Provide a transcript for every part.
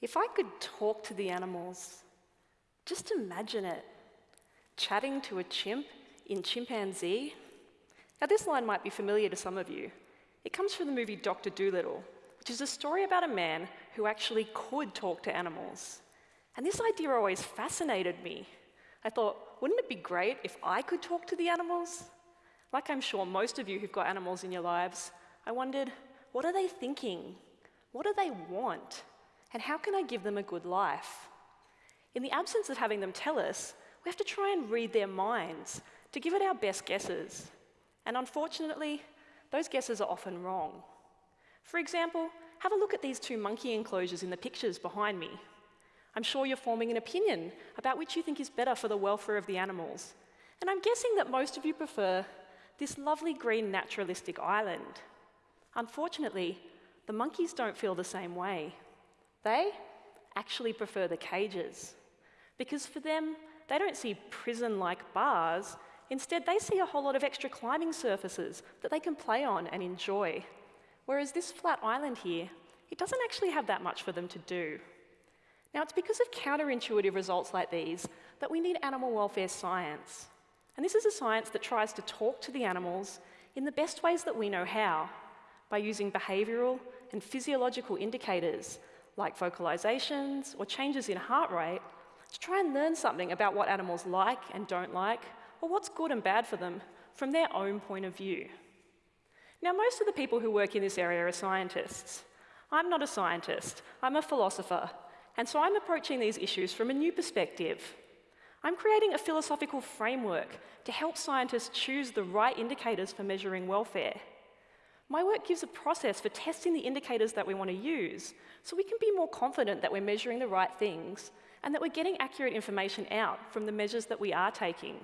If I could talk to the animals, just imagine it. Chatting to a chimp in chimpanzee. Now, this line might be familiar to some of you. It comes from the movie Dr. Dolittle, which is a story about a man who actually could talk to animals. And this idea always fascinated me. I thought, wouldn't it be great if I could talk to the animals? Like I'm sure most of you who've got animals in your lives, I wondered, what are they thinking? What do they want? And how can I give them a good life? In the absence of having them tell us, we have to try and read their minds to give it our best guesses. And unfortunately, those guesses are often wrong. For example, have a look at these two monkey enclosures in the pictures behind me. I'm sure you're forming an opinion about which you think is better for the welfare of the animals. And I'm guessing that most of you prefer this lovely green naturalistic island. Unfortunately, the monkeys don't feel the same way. They actually prefer the cages. Because for them, they don't see prison like bars. Instead, they see a whole lot of extra climbing surfaces that they can play on and enjoy. Whereas this flat island here, it doesn't actually have that much for them to do. Now, it's because of counterintuitive results like these that we need animal welfare science. And this is a science that tries to talk to the animals in the best ways that we know how, by using behavioural and physiological indicators like vocalizations or changes in heart rate to try and learn something about what animals like and don't like, or what's good and bad for them from their own point of view. Now, most of the people who work in this area are scientists. I'm not a scientist, I'm a philosopher, and so I'm approaching these issues from a new perspective. I'm creating a philosophical framework to help scientists choose the right indicators for measuring welfare. My work gives a process for testing the indicators that we want to use so we can be more confident that we're measuring the right things and that we're getting accurate information out from the measures that we are taking.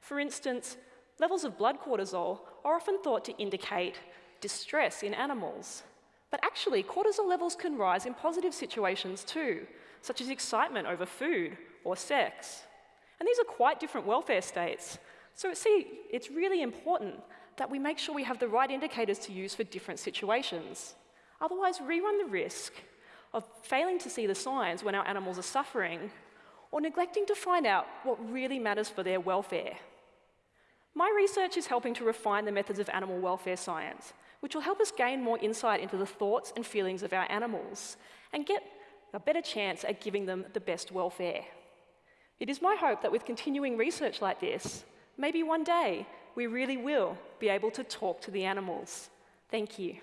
For instance, levels of blood cortisol are often thought to indicate distress in animals. But actually, cortisol levels can rise in positive situations too, such as excitement over food or sex. And these are quite different welfare states. So see, it's really important that we make sure we have the right indicators to use for different situations. Otherwise, we run the risk of failing to see the signs when our animals are suffering or neglecting to find out what really matters for their welfare. My research is helping to refine the methods of animal welfare science which will help us gain more insight into the thoughts and feelings of our animals and get a better chance at giving them the best welfare. It is my hope that with continuing research like this, maybe one day we really will be able to talk to the animals. Thank you.